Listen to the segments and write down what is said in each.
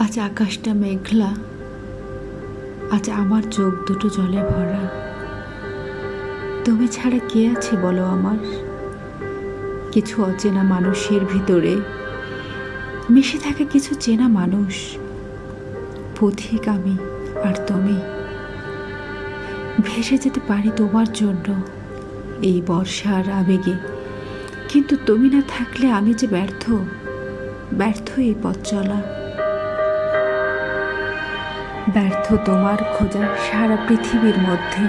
আজ আকাশটা মেঘলা। আজ আমার চোখ দুটো জলে ভরা। তুমি ছাড়া কে আছে বলো আমার? কিছু অচেনা মানুষের ভিতরে। মিশে থাকে কিছু চেনা মানুষ। পথিক আমি আর তুমি। ভেসে যেতে পারি তোমার জন্য এই বর্ষার আবেগে। কিন্তু তুমি না থাকলে আমি যে ব্যর্থ ব্যর্থ এই পথ চলা। ব্যর্থ তোমার খোঁজা সারা পৃথিবীর মধ্যে।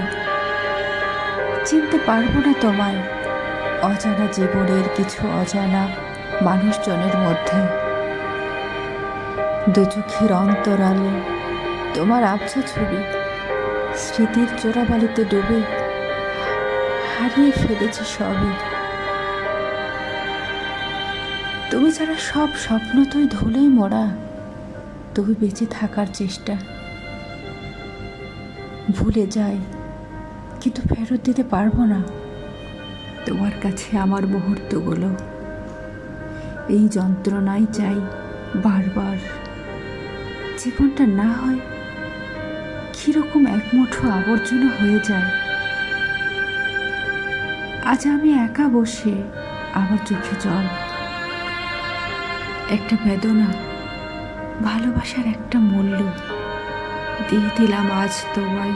চিনতে পারব না তোমায়, অজানা জীবনের কিছু অজানা মানুষজনের মধ্যে। দু চোখের অন্তরালে তোমার আবছা ছবি, স্মৃতির চোরাবালিতে ডুবে হারিয়ে ফেলেছি সবই। তুমি ছাড়া সব স্বপ্ন তুই ধুলেই মরা তুমি বেঁচে থাকার চেষ্টা। ভুলে যাই, কিন্তু ফেরত দিতে পারব না। তোমার কাছে আমার মুহূর্তগুলো। এই যন্ত্রণাই চাই বারবার। জীবনটা না হয়, কীরকম এক মুঠো আবর্জনা হয়ে যায়। আজ আমি একা বসে আমার চোখে জল। একটা বেদনা, ভালোবাসার একটা মূল্য। দিয়ে দিলাম আজ তোমায়।